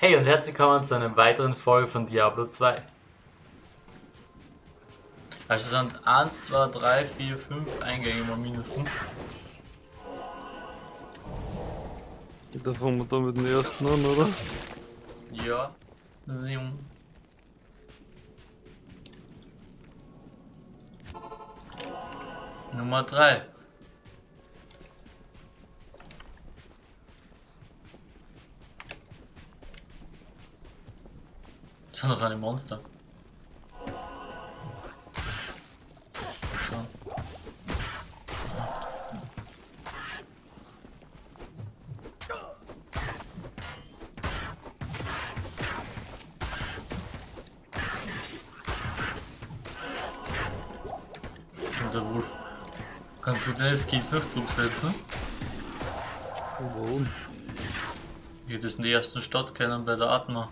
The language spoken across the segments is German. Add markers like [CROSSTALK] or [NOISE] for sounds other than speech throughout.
Hey und herzlich willkommen zu einer weiteren Folge von Diablo 2. Also es sind 1, 2, 3, 4, 5 Eingänge mal mindestens. Da fangen wir da mit dem ersten an, oder? Ja. Sieben. Nummer 3. Das sind doch eine Monster. Schon. Der Wolf. Kannst du den Skis noch zurücksetzen? Warum? Hätte es in der ersten Stadt kennen bei der Atma.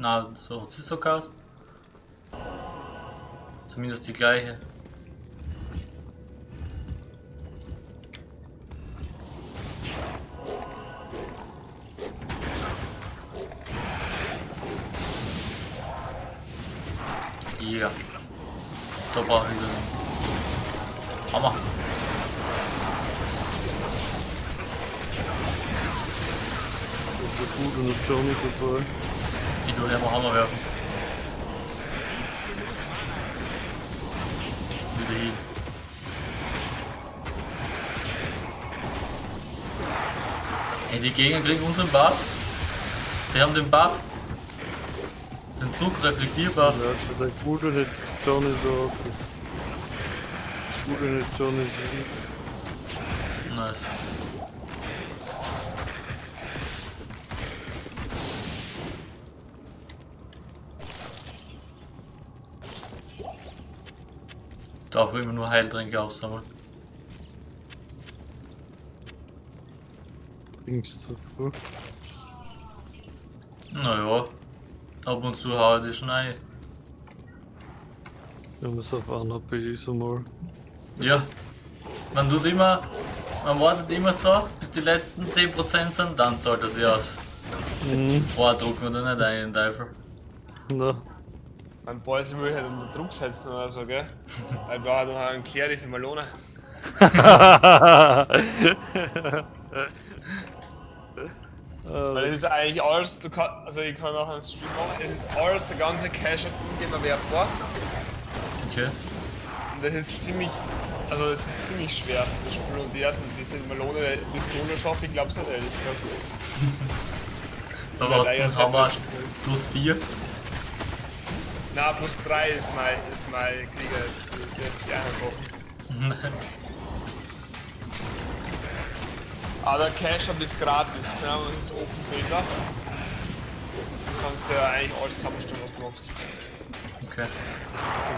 Na, so so geheißen. Zumindest die gleiche. Ja. Da brauche ich den. Hammer. Das ist ja gut und der Johnny dabei. Ich tu den mal Hammer werfen. Wieder hin. Hey, die Gegner kriegen unseren Buff. Die haben den Buff. Den Zugreflektierbuff. Ja, schon der Gute nicht Johnny da, das Gute nicht Johnny sieht. Nice. Darf immer nur Heiltränke aufsammeln. Trinkst zu früh. Naja, ab und zu haue ich die schon ein. Wir es auf einer so mal. Ja, man tut immer, man wartet immer so, bis die letzten 10% sind, dann zahlt er sich aus. Mhm. Boah, drucken wir da nicht ein, den Teufel. Na, Mein Boys will halt unter Druck setzen oder so, gell? Weil wir haben noch einen Clary für Malone. [LAUGHS] Weil es ist eigentlich alles, du kann, also ich kann auch einen Stream machen, es ist alles, der ganze Cash in dem erwerbbar. Okay. Und das ist ziemlich, also es ist ziemlich schwer, das Spiel. Und die ersten, diese Malone Mission schaffe ich glaub's nicht, ehrlich gesagt. [LAUGHS] Da warst leider du ist das- plus 4. Na, plus 3 ist mein, ist mein Krieger, ist, der ist die Einheit [LAUGHS] Aber der Cash-Up ist gratis, keine Ahnung, das ist Open Beta. Du kannst ja eigentlich alles zusammenstellen, was du magst. Okay.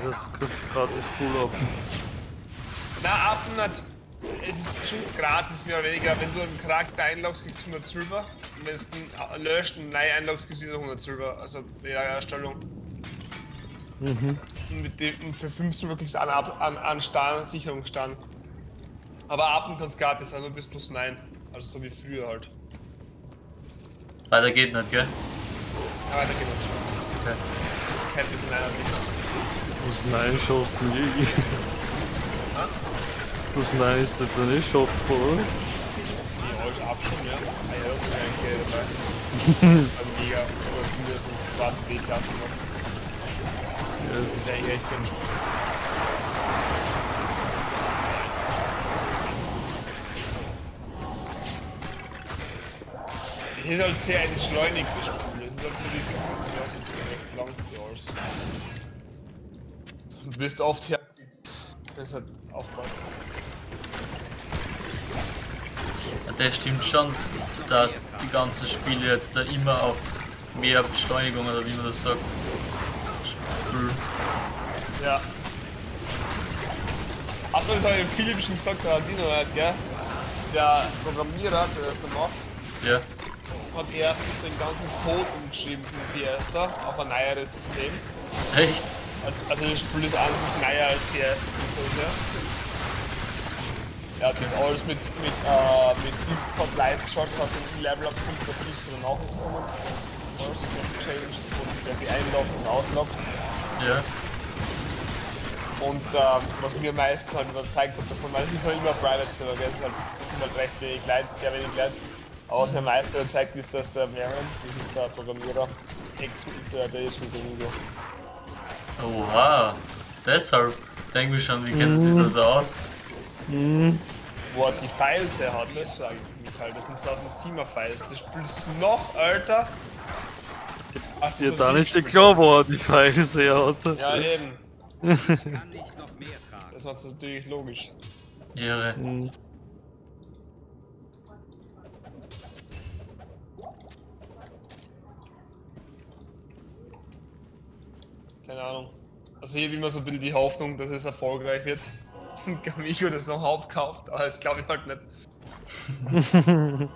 das heißt, du kannst gratis full up. Na, ab nicht. Es ist schon gratis, mehr oder weniger. Wenn du einen Charakter einloggst, kriegst du 100 Silber. Und wenn du ihn löscht und neu einloggst, kriegst du wieder 100 Silber. Also bei der Erstellung. Und, mit dem, und für 5 Silber kriegst du einen, Ab- einen, einen Stern, einen Sicherungsstern. Aber Appen kannst gratis nur bis plus 9. Also so wie früher halt. Weiter geht nicht, gell? Ja, weiter geht nicht. Okay. Das Cap ist in einer Sicht. Plus 9 schaffst du nie. Ha? Plus 9 ist das dann eh schaffbar, oder? Die alles ab schon, ja. Ah ja, das ist eigentlich [LAUGHS] geil dabei. Aber mega. Oder zumindest zweite B-Klasse noch. Ja, Das ist eigentlich echt. Es ist halt sehr Spiel. Es ist halt so wie ja, es ist recht lang für alles. Du wirst oft hier. Das halt aufbauen. Ja, Das stimmt schon, dass die ganzen Spiele jetzt da immer auf mehr Beschleunigung oder wie man das sagt. Ja. Achso, das habe ich Philipp schon gesagt, der Dino hat, gell? Der Programmierer, der das da macht, Ja. hat erstens den ganzen Code umgeschrieben für Fiesta auf ein neueres System. Echt? Also das Spiel ist an sich neuer als Fiesta vom Code her. Er hat jetzt alles mit, mit, äh, mit Discord live geschaut, hat so ein Level up Punkt auf Discord nicht bekommen. Force gechanged, und der sich einloggt und ausloggt. Ja. Und ähm, was mir am meisten halt überzeugt hat davon, weil [LAUGHS] es ist ja immer Private Server, gell? Es halt, es sind halt recht wenig Leute, sehr wenig Leute. Aber was mir am meisten überzeugt ist, dass der Marion, das ist der Programmierer, ex der, der ist mit Domingo. Oha. Deshalb denke ich schon, wie kennt sich das aus? Wo er die Files her hat, das frage ich mich halt. Das sind 2007er Files. Das Spiel ist noch älter. als Ja, so dann ist Spiel. klar, wo er die Pfeile sehr hat. Ja, eben. Kann nicht noch mehr tragen. Das war natürlich logisch. Ehre. Hm. Keine Ahnung. Also hier habe ich immer so ein bisschen die Hoffnung, dass es erfolgreich wird. [LAUGHS] Und Gamigo das noch aufkauft, aber das glaube ich halt nicht. [LAUGHS]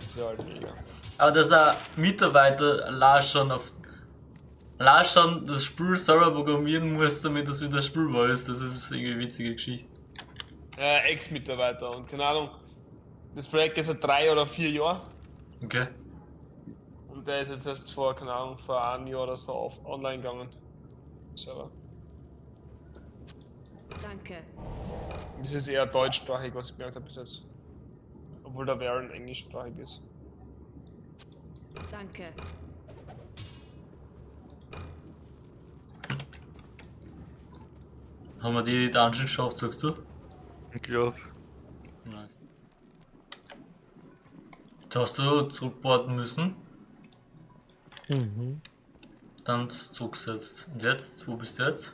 das wäre halt mega. Aber dass ein Mitarbeiter la schon auf la schon das Spiel selber programmieren muss, damit es wieder spielbar ist, das ist irgendwie eine witzige Geschichte. Äh, Ex-Mitarbeiter und keine Ahnung. Das Projekt ist seit drei oder vier Jahren. Okay. Und der ist jetzt erst vor, keine Ahnung, vor einem Jahr oder so auf online gegangen. Server. Danke. Das ist eher deutschsprachig, was ich gemerkt habe bis jetzt. Obwohl der Baron englischsprachig ist. Danke. Haben wir die Dungeon geschafft, sagst du? Ich glaube. Nein. Jetzt hast du zurückboarden müssen, Mhm. dann zurückgesetzt. Und jetzt? Wo bist du jetzt?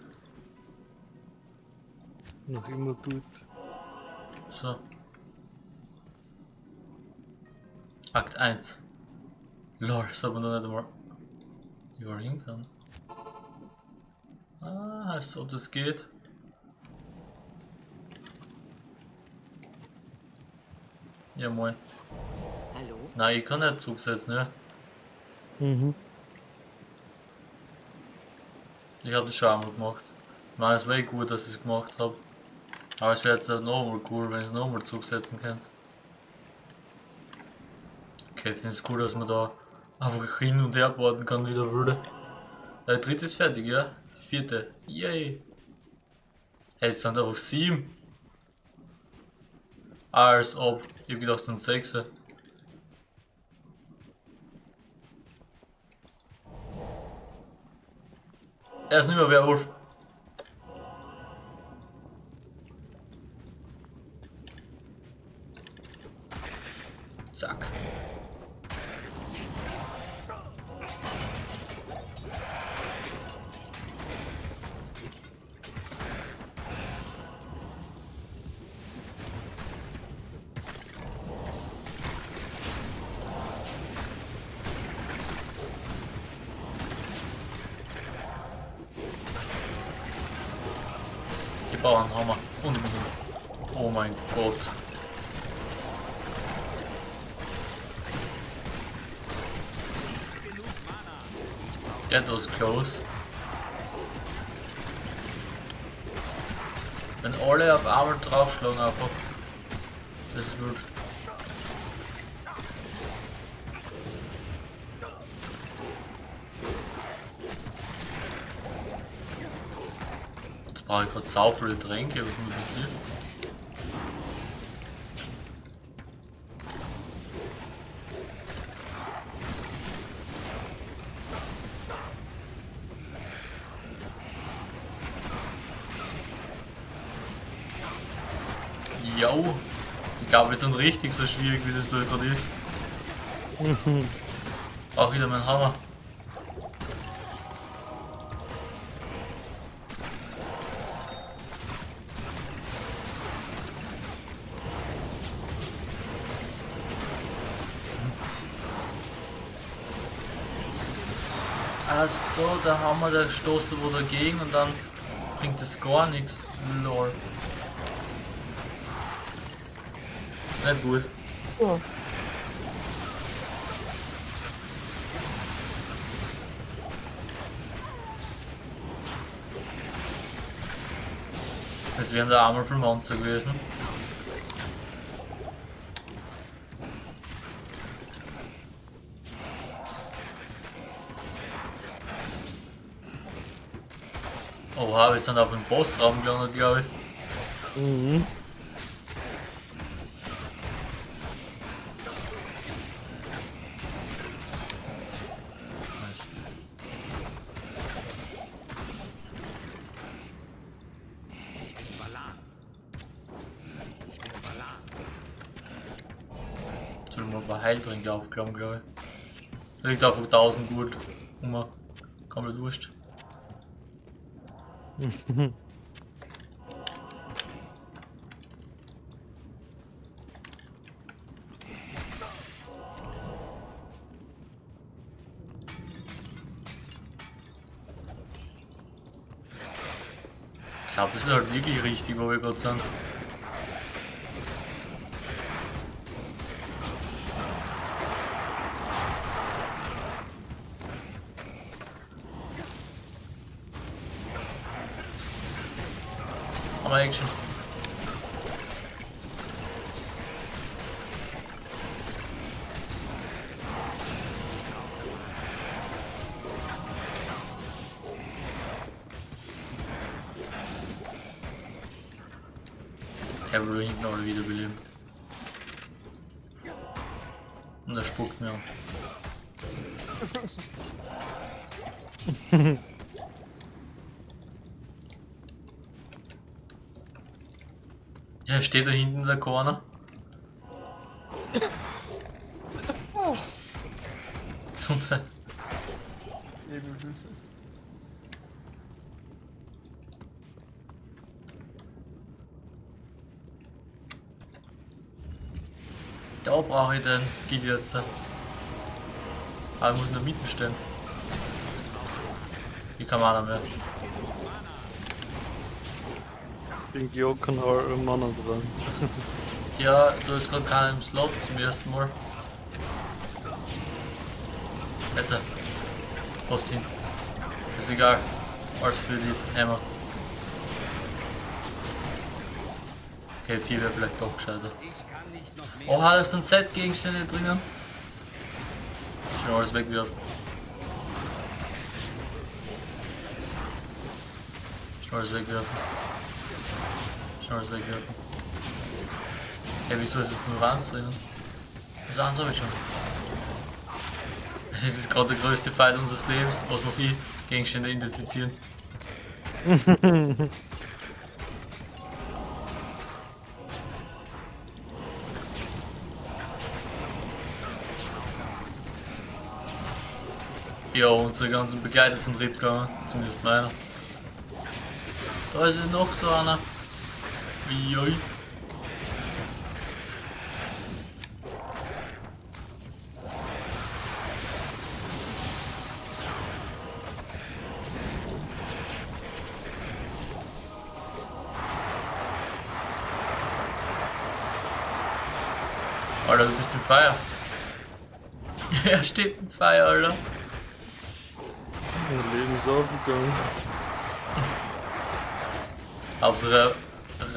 Noch immer tut. So. Akt 1. Lol, das hat man da nicht einmal überall hin kann. Ah, als ob das geht. Ja moin. Hallo? Nein, ich kann nicht zurücksetzen, ja. Mhm. Ich habe das schon einmal gemacht. Ich meine, es wäre gut, dass ich es gemacht habe. Aber es wäre jetzt halt nochmal cool, wenn ich es nochmal zurücksetzen kann. Okay, ich finde es cool, dass man da einfach hin und her boarden kann, wie der würde. Der dritte ist fertig, ja? Die vierte. Yay! Hey, es sind einfach sieben. Als ob. Ich hab gedacht, es sind sechs. Er ist nicht mehr Werwolf. Zack. Bauernhammer. Unbedingt. Oh mein Gott. That was close. Wenn alle auf einmal draufschlagen einfach. Das wird. Brauche ich gerade sau viele Tränke, was ist denn passiert? Jo, ich glaube, wir sind richtig so schwierig, wie das da gerade ist. [LAUGHS] Auch wieder mein Hammer. Der Hammer, der stoßt wo dagegen und dann bringt es gar nichts. Lol. Nicht gut. Jetzt wären da einmal für Monster gewesen. Oha, wir sind auf dem Bossraum gelandet, glaube ich. Mhm. Heiltränke aufklappen, glaube ich. Da liegt einfach 1000 gut. Immer. Komplett wurscht. Ich glaube, das ist halt wirklich richtig, wo wir gerade sind. Aber Action. Steht da hinten in der Corner. Gesundheit. [LAUGHS] Da brauche ich den Skill jetzt. Aber ich muss in der Mitte stehen. Hier kann man auch mehr. Den Geokan har Mana dran. [LAUGHS] Ja, du hast gerade keinen im Slot zum ersten Mal. Besser. Fast hin. Ist egal. Alles für die Hammer. Okay, 4 wäre vielleicht doch gescheiter. Noch. Oha, da sind Set-Gegenstände drinnen. Schon alles wegwerfen. Schon alles wegwerfen. Schon alles wegwerfen. Hey, wieso ist jetzt nur eins drinnen? Das andere habe ich schon. Es ist gerade der größte Fight unseres Lebens, was noch ich Gegenstände identifizieren. [LAUGHS] Ja, unsere ganzen Begleiter sind mitgegangen, zumindest meiner. Da ist noch so einer. Oi. Alter, du bist im Feuer. [LAUGHS] er steht im Feuer, Alter. Mein Leben ist aufgegangen. Auf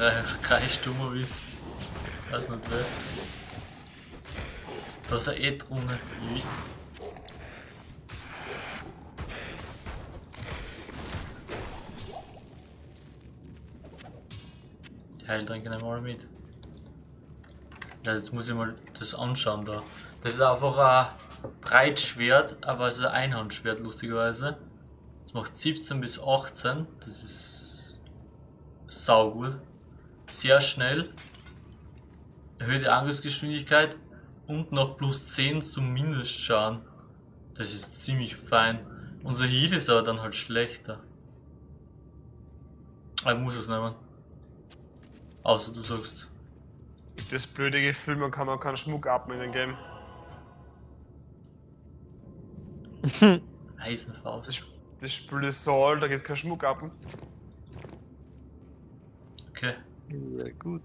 [LAUGHS] so einer Kreisstumme wie. Weiß nicht wer. Da ist er eh drunter. Die Heiltränke nehmen wir alle mit. Ja, jetzt muss ich mal das anschauen da. Das ist einfach ein Breitschwert, aber es ist ein Einhandschwert, lustigerweise. Das macht 17 bis 18. Das ist saugut. Sehr schnell. Erhöhte Angriffsgeschwindigkeit und noch plus 10 zum Mindestschaden. Das ist ziemlich fein. Unser Heal ist aber dann halt schlechter. Ich muss es nehmen. Außer du sagst. Das blöde Gefühl, man kann auch keinen Schmuck abnehmen in dem Game. [LAUGHS] Eisenfaust. Das, das Spiel ist so alt, da geht kein Schmuck ab. Okay. Ja gut.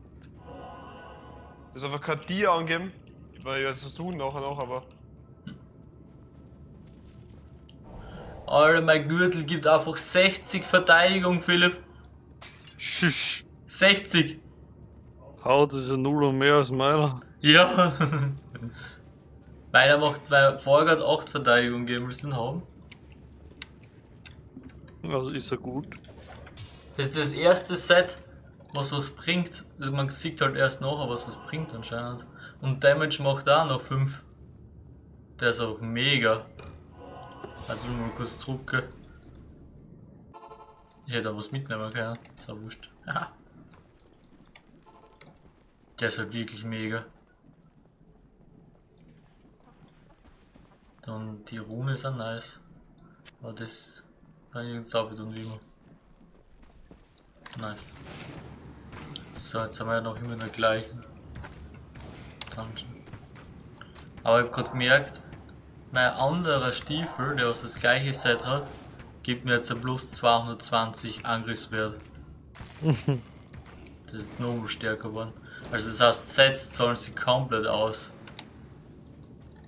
Das ist einfach kein Tier angeben. Weil ich werde es versuchen nachher noch, aber. Alter, mein Gürtel gibt einfach 60 Verteidigung, Philipp. Schisch. 60! Haut ist ja null und mehr als meiner. Ja! [LAUGHS] Meiner macht, weil vorher gerade 8 Verteidigung geben, willst du den haben? Also ist er gut. Das ist das erste Set, was was bringt. Also Man sieht halt erst nachher, was es bringt anscheinend. Und Damage macht auch noch 5. Der ist auch mega. Also mal kurz zurück. Ich hätte auch was mitnehmen können. Ist auch wurscht. Ja. Der ist halt wirklich mega. Dann die Rune ist auch nice. Aber das kann ich jetzt auch wieder wie immer. Nice. So, jetzt haben wir ja noch immer den gleichen Dungeon. Aber ich habe gerade gemerkt, mein anderer Stiefel, der was das gleiche Set hat, gibt mir jetzt ein plus 220 Angriffswert. [LAUGHS] das ist noch stärker geworden. Also das heißt, Sets zahlen sich komplett aus.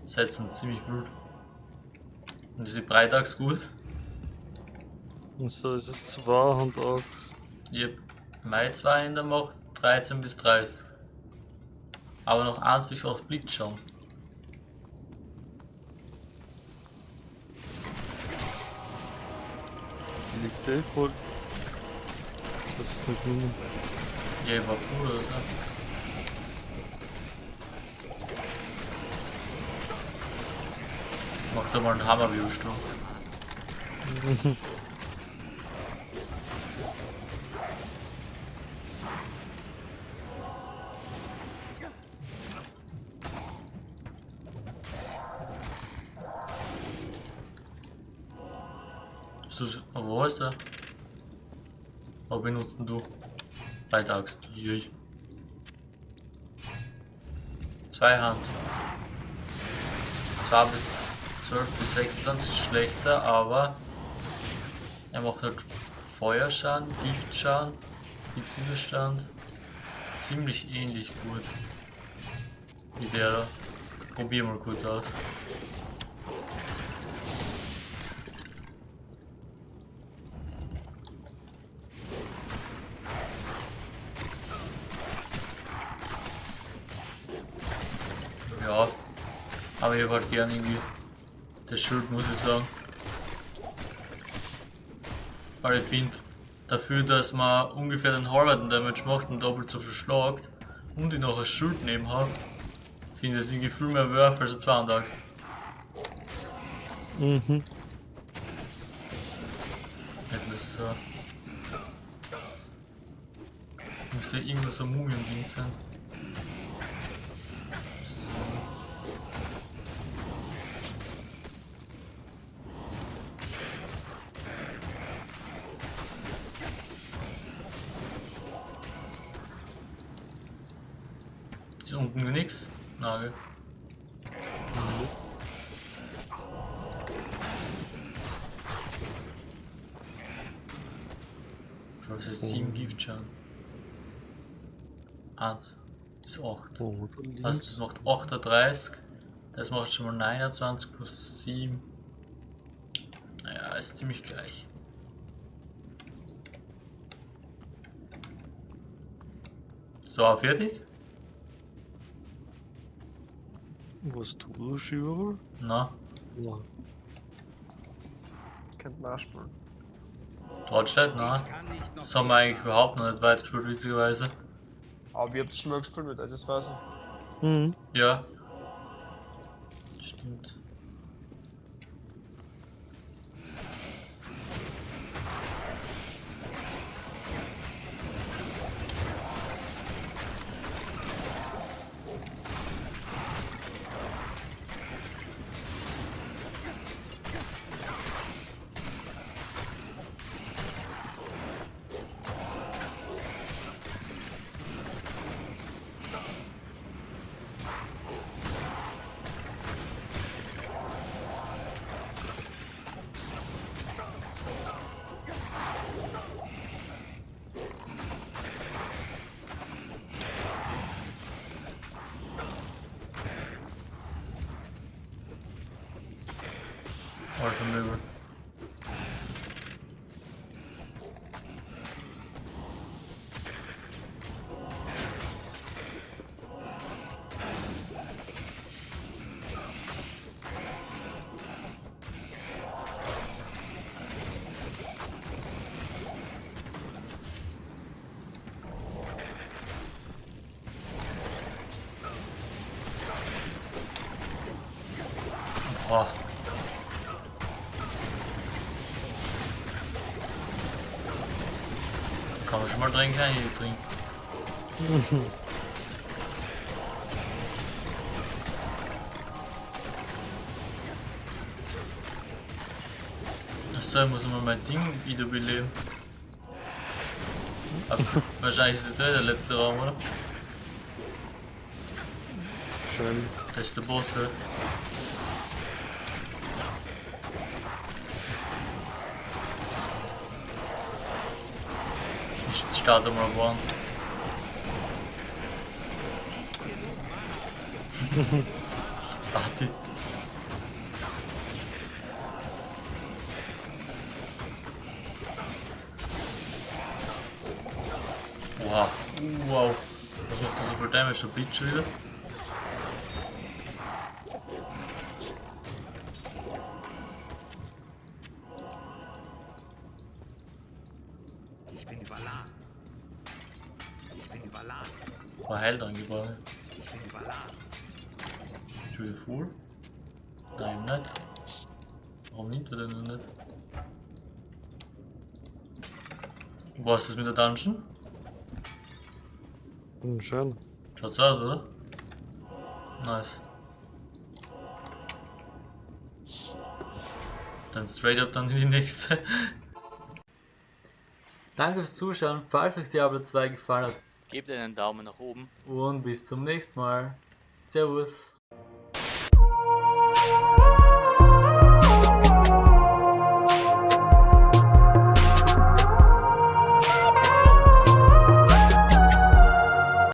Sets sind ziemlich gut. Und diese Breitags gut. Und so ist es 200 Yep. Mai 2 in der Macht 13 bis 30. Aber noch 1 bis 8 Blitz schon. liegt eh voll. Das ist nicht nur. Ja, war cool, oder? Mach doch mal einen hammer Wirbelsturm. [LAUGHS] So, wo ist er? Was benutzt du? Beitags. Jui. Zwei Hand. 2 bis 12 bis 26 ist schlechter, aber er macht halt Feuerschaden, Giftschaden, Widerstand. Ziemlich ähnlich gut. Wie der da. Probier mal kurz aus. Ja, aber ich halt gern irgendwie das Schild, muss ich sagen. Weil ich finde, dafür, dass man ungefähr den halben Damage macht und doppelt so viel schlagt und ich noch ein Schild neben habe, finde ich es irgendwie viel mehr wert als ein 32. Mhm. Es so. Muss ja irgendwo so Mumien-Ding sein. Ist unten nix? Nagel. Was ist 7 Giftschaden? 1 bis 8. Oh, da Also das macht 38. Das macht schon mal 29 plus 7. Naja, ist ziemlich gleich. So, fertig? Was tust du, Schieber? Na, Ja. Könnt nachspielen. Ich kann nicht noch Das haben wir eigentlich überhaupt noch nicht weit gespielt, witzigerweise. Aber ihr habt schon mal gespielt mit, also das weiß ich. Mhm. Ja. Stimmt. from nowhere. Oh. Mal trinken? Ich trinken. Achso, ich muss mal mein Ding wiederbeleben. Aber [LAUGHS] wahrscheinlich ist es der, letzte Raum, oder? Schön. Das ist der Boss, ja. Ich starte mal one. Warte. [LAUGHS] Wow. Wow. Was macht das so viel Damage? Der Bitch wieder? Ist wieder full? Nein, nicht. Warum nimmt er denn noch nicht? Wo ist das mit der Dungeon? Hm, schön. Schaut's aus, oder? Nice. Dann straight up dann in die nächste. [LAUGHS] Danke fürs Zuschauen. Falls euch Diablo 2 gefallen hat, Gebt einen Daumen nach oben. und bis zum nächsten Mal. Servus.